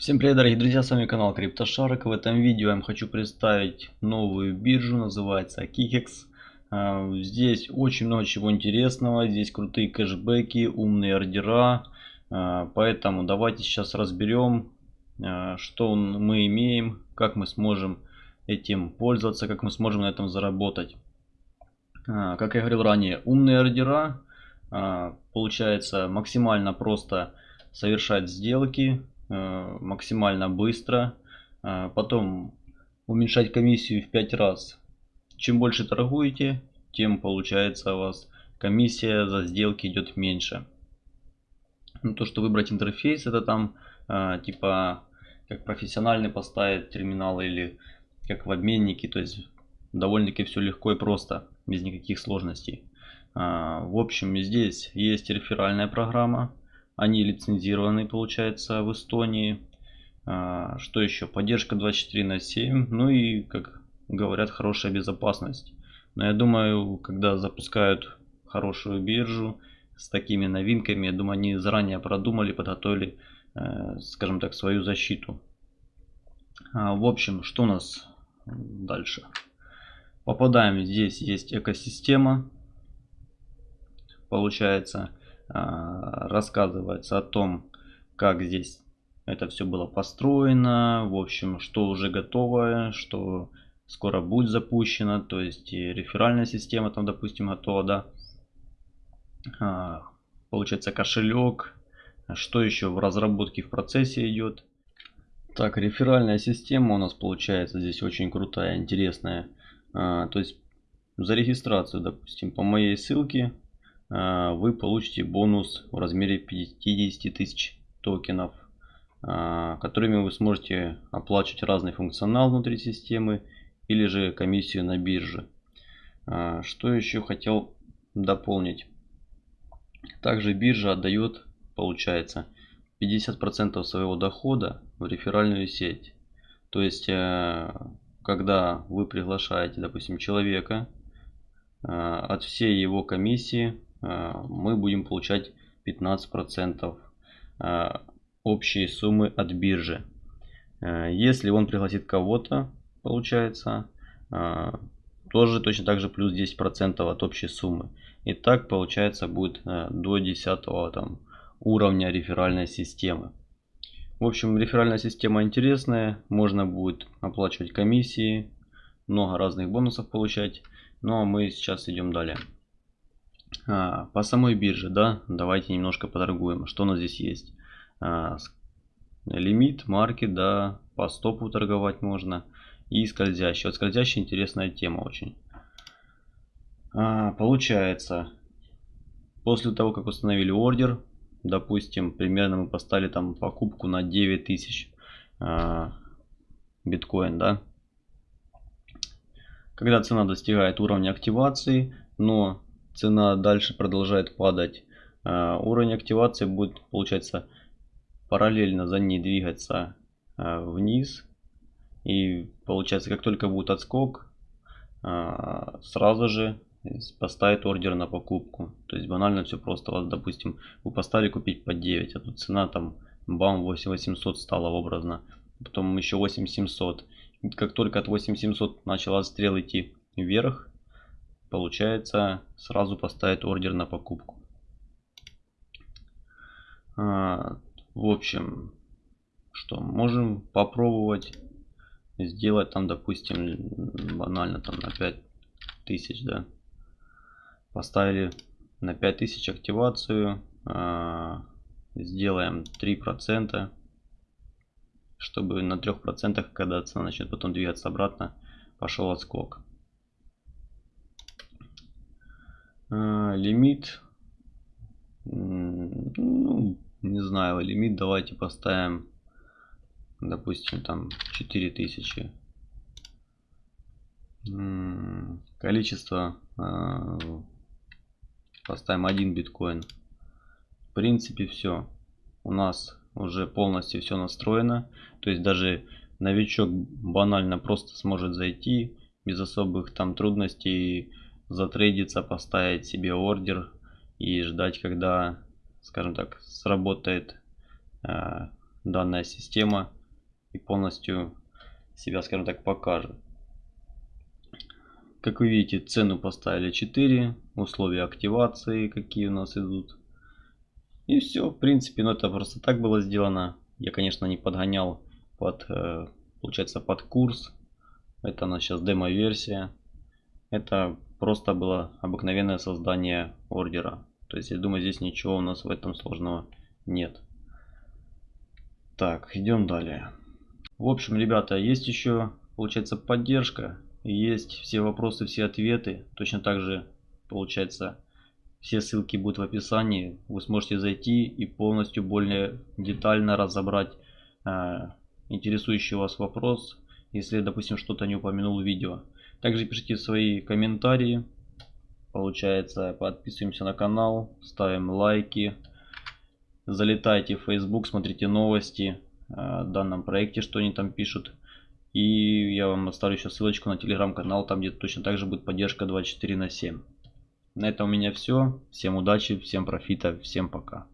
Всем привет дорогие друзья, с вами канал CryptoShark. В этом видео я вам хочу представить новую биржу, называется Kikex. А, здесь очень много чего интересного, здесь крутые кэшбэки, умные ордера. А, поэтому давайте сейчас разберем, а, что мы имеем, как мы сможем этим пользоваться, как мы сможем на этом заработать. Как я говорил ранее, умные ордера, получается максимально просто совершать сделки максимально быстро. Э, потом уменьшать комиссию в 5 раз. Чем больше торгуете, тем получается у вас комиссия за сделки идет меньше. Ну, то, что выбрать интерфейс, это там э, типа как профессиональный поставить терминал или как в обменнике. То есть довольно-таки все легко и просто, без никаких сложностей. В общем, здесь есть реферальная программа. Они лицензированы, получается, в Эстонии. А, что еще? Поддержка 24 на 7. Ну и, как говорят, хорошая безопасность. Но я думаю, когда запускают хорошую биржу с такими новинками, я думаю, они заранее продумали, подготовили, э, скажем так, свою защиту. А, в общем, что у нас дальше? Попадаем, здесь есть экосистема. Получается, рассказывается о том, как здесь это все было построено, в общем, что уже готово, что скоро будет запущено, то есть и реферальная система там, допустим, готова, да. А, получается кошелек, что еще в разработке в процессе идет. Так, реферальная система у нас получается здесь очень крутая, интересная. А, то есть за регистрацию, допустим, по моей ссылке а, вы получите бонус в размере 50 тысяч токенов, а, которыми вы сможете оплачивать разный функционал внутри системы или же комиссию на бирже. А, что еще хотел дополнить. Также биржа отдает, получается, 50% своего дохода в реферальную сеть. То есть, э, когда вы приглашаете, допустим, человека, от всей его комиссии Э, мы будем получать 15% э, общей суммы от биржи. Э, если он пригласит кого-то, получается, тоже точно так же плюс 10% от общей суммы. И так получается будет до 10 там, уровня реферальной системы. В общем, реферальная система интересная. Можно будет оплачивать комиссии, много разных бонусов получать. Ну а мы сейчас идем далее. А, по самой бирже, да, давайте немножко поторгуем. Что у нас здесь есть? А, лимит, маркет, да, по стопу торговать можно. И скользящий. Вот скользящий интересная тема очень. А, получается, после того, как установили ордер, допустим, примерно мы поставили там покупку на 9000 а, биткоин, да. Когда цена достигает уровня активации, но цена дальше продолжает падать, а, уровень активации будет, получается, параллельно за ней двигаться а, вниз. И получается, как только будет отскок, а, сразу же поставит ордер на покупку. То есть банально все просто. вас, допустим, вы поставили купить по 9, а тут цена там бам 8800 стала образно. Потом еще 8700. Как только от 8700 начала стрел идти вверх, получается сразу поставить ордер на покупку. А, в общем, что можем попробовать сделать там, допустим, банально там на 5000, да. Поставили на 5000 активацию, а, сделаем 3%, чтобы на 3%, когда цена начнет потом двигаться обратно, пошел отскок. А, лимит. Ну, не знаю, лимит давайте поставим, допустим, там 4000. Количество а, поставим один биткоин. В принципе, все. У нас уже полностью все настроено. То есть даже новичок банально просто сможет зайти без особых там трудностей затрейдиться, поставить себе ордер и ждать, когда, скажем так, сработает э, данная система и полностью себя, скажем так, покажет. Как вы видите, цену поставили 4, условия активации, какие у нас идут. И все, в принципе, ну это просто так было сделано. Я, конечно, не подгонял под, э, получается, под курс. Это у нас сейчас демо-версия. Это просто было обыкновенное создание ордера. То есть, я думаю, здесь ничего у нас в этом сложного нет. Так, идем далее. В общем, ребята, есть еще, получается, поддержка. Есть все вопросы, все ответы. Точно так же, получается, все ссылки будут в описании. Вы сможете зайти и полностью более детально разобрать э, интересующий вас вопрос, если, допустим, что-то не упомянул в видео. Также пишите свои комментарии. Получается, подписываемся на канал, ставим лайки. Залетайте в Facebook, смотрите новости о данном проекте, что они там пишут. И я вам оставлю еще ссылочку на телеграм-канал, там где точно так же будет поддержка 24 на 7. На этом у меня все. Всем удачи, всем профита, всем пока.